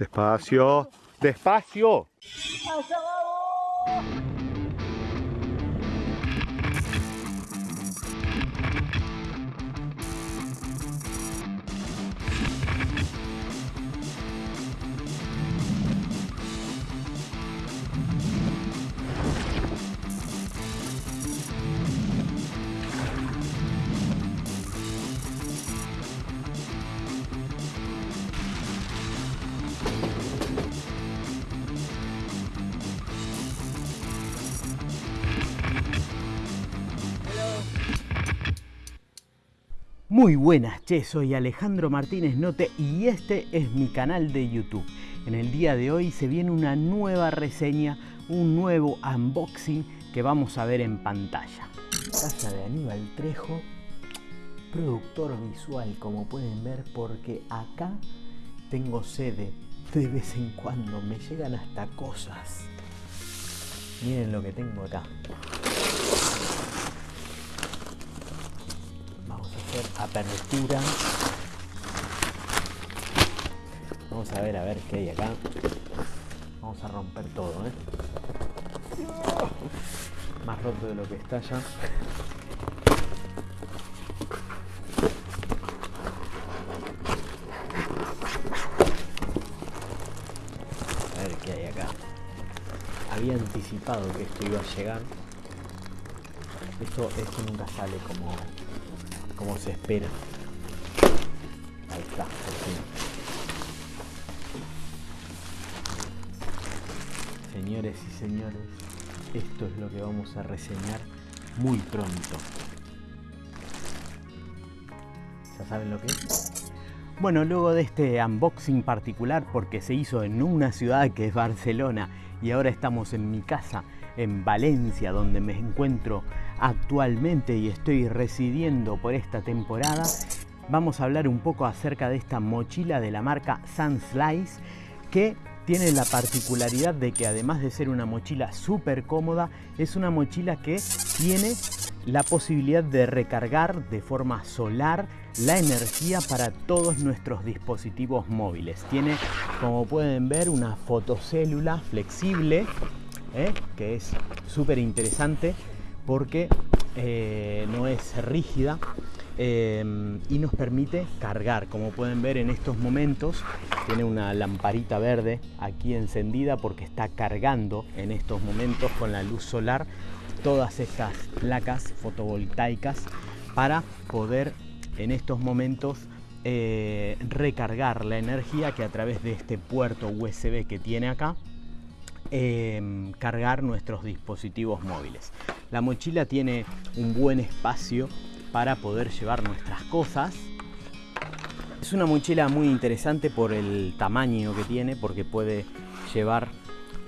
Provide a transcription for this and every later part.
Despacio. Despacio. Muy buenas, che, soy Alejandro Martínez Note y este es mi canal de YouTube. En el día de hoy se viene una nueva reseña, un nuevo unboxing que vamos a ver en pantalla. Casa de Aníbal Trejo, productor visual como pueden ver porque acá tengo sede. De vez en cuando me llegan hasta cosas. Miren lo que tengo acá. Apertura. Vamos a ver a ver qué hay acá. Vamos a romper todo, ¿eh? Más roto de lo que está ya. A ver qué hay acá. Había anticipado que esto iba a llegar. Esto, esto nunca sale como como se espera. Ahí está. Señores y señores, esto es lo que vamos a reseñar muy pronto. ¿Ya saben lo que es? Bueno, luego de este unboxing particular, porque se hizo en una ciudad que es Barcelona y ahora estamos en mi casa en Valencia, donde me encuentro actualmente y estoy residiendo por esta temporada, vamos a hablar un poco acerca de esta mochila de la marca Sunslice que tiene la particularidad de que además de ser una mochila súper cómoda, es una mochila que tiene la posibilidad de recargar de forma solar la energía para todos nuestros dispositivos móviles. Tiene, como pueden ver, una fotocélula flexible ¿eh? que es súper interesante porque eh, no es rígida eh, y nos permite cargar. Como pueden ver en estos momentos, tiene una lamparita verde aquí encendida porque está cargando en estos momentos con la luz solar todas estas placas fotovoltaicas para poder en estos momentos recargar la energía que a través de este puerto USB que tiene acá cargar nuestros dispositivos móviles. La mochila tiene un buen espacio para poder llevar nuestras cosas. Es una mochila muy interesante por el tamaño que tiene porque puede llevar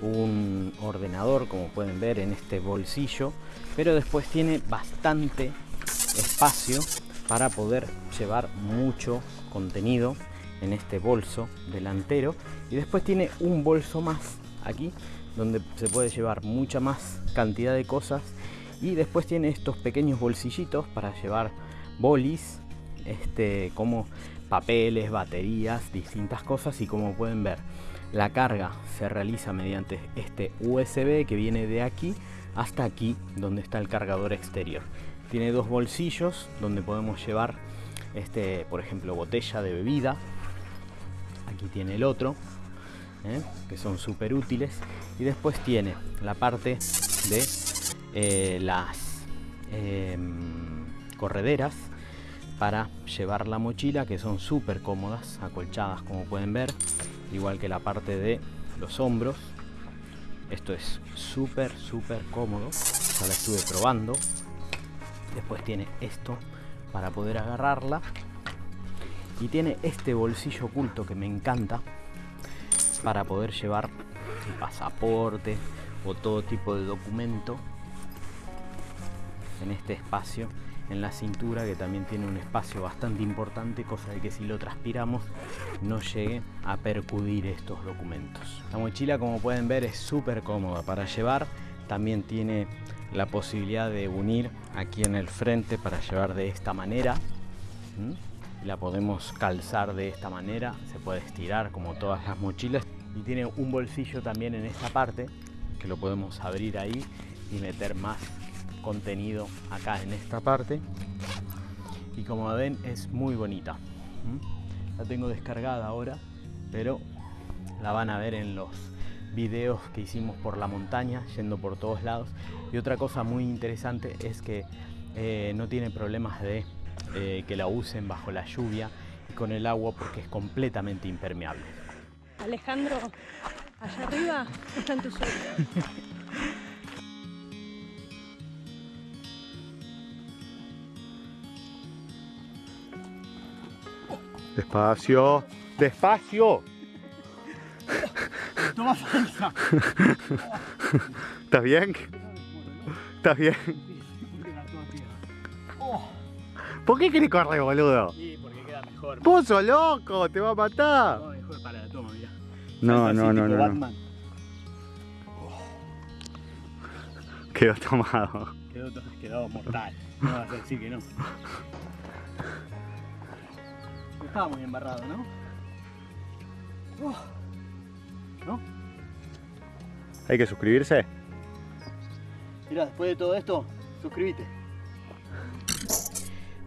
un ordenador como pueden ver en este bolsillo pero después tiene bastante espacio para poder llevar mucho contenido en este bolso delantero y después tiene un bolso más aquí donde se puede llevar mucha más cantidad de cosas y después tiene estos pequeños bolsillitos para llevar bolis este, como papeles, baterías, distintas cosas y como pueden ver la carga se realiza mediante este USB que viene de aquí hasta aquí donde está el cargador exterior. Tiene dos bolsillos donde podemos llevar este, por ejemplo botella de bebida. Aquí tiene el otro ¿eh? que son súper útiles. Y después tiene la parte de eh, las em, correderas para llevar la mochila, que son súper cómodas, acolchadas como pueden ver, igual que la parte de los hombros. Esto es súper, súper cómodo, ya la estuve probando. Después tiene esto para poder agarrarla. Y tiene este bolsillo oculto que me encanta, para poder llevar el pasaporte o todo tipo de documento en este espacio en la cintura que también tiene un espacio bastante importante cosa de que si lo transpiramos no llegue a percudir estos documentos. La mochila como pueden ver es súper cómoda para llevar. También tiene la posibilidad de unir aquí en el frente para llevar de esta manera la podemos calzar de esta manera, se puede estirar como todas las mochilas. Y tiene un bolsillo también en esta parte que lo podemos abrir ahí y meter más contenido acá en esta parte y como ven es muy bonita la tengo descargada ahora pero la van a ver en los videos que hicimos por la montaña yendo por todos lados y otra cosa muy interesante es que eh, no tiene problemas de eh, que la usen bajo la lluvia y con el agua porque es completamente impermeable. Alejandro, allá arriba están tus sueños. Despacio, despacio. Toma falsa. ¿Estás bien? ¿Estás bien? ¿Por qué querés correr, boludo? Sí, porque queda mejor. Sos loco, te va a matar. No, mejor para la toma, mira. No, no, no, no, no. Batman. Quedó tomado. Quedó, quedó mortal. No vas a decir que no. Estaba muy embarrado, ¿no? ¿No? Hay que suscribirse. Mira, después de todo esto, suscríbete.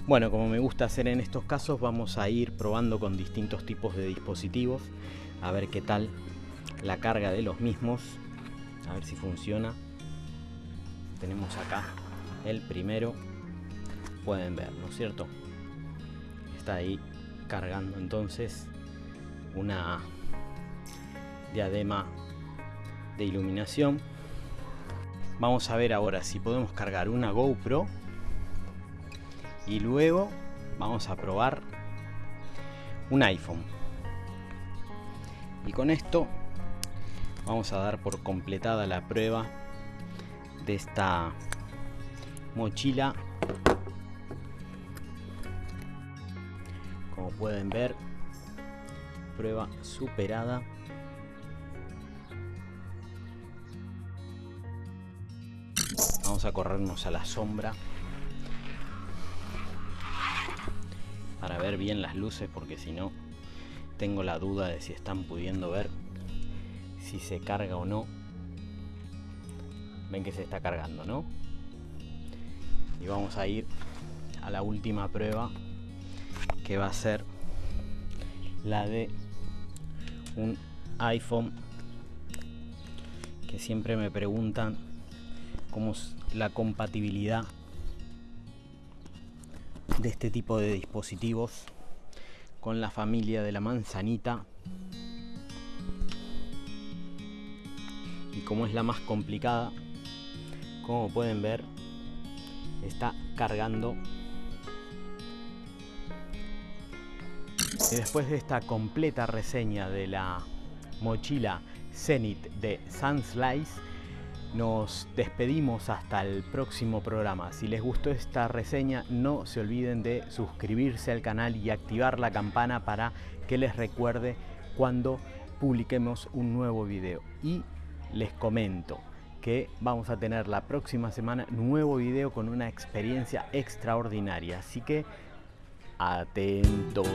Bueno, como me gusta hacer en estos casos, vamos a ir probando con distintos tipos de dispositivos, a ver qué tal la carga de los mismos, a ver si funciona. Tenemos acá el primero, pueden ver, ¿no es cierto? Está ahí cargando entonces una diadema de iluminación. Vamos a ver ahora si podemos cargar una GoPro y luego vamos a probar un iPhone. Y con esto vamos a dar por completada la prueba de esta mochila. Pueden ver, prueba superada. Vamos a corrernos a la sombra para ver bien las luces porque si no tengo la duda de si están pudiendo ver si se carga o no. Ven que se está cargando, ¿no? Y vamos a ir a la última prueba que va a ser la de un iPhone que siempre me preguntan cómo es la compatibilidad de este tipo de dispositivos con la familia de la manzanita y como es la más complicada. Como pueden ver está cargando y después de esta completa reseña de la mochila Zenith de Sunslice nos despedimos hasta el próximo programa. Si les gustó esta reseña, no se olviden de suscribirse al canal y activar la campana para que les recuerde cuando publiquemos un nuevo video. Y les comento que vamos a tener la próxima semana nuevo video con una experiencia extraordinaria. Así que atentos.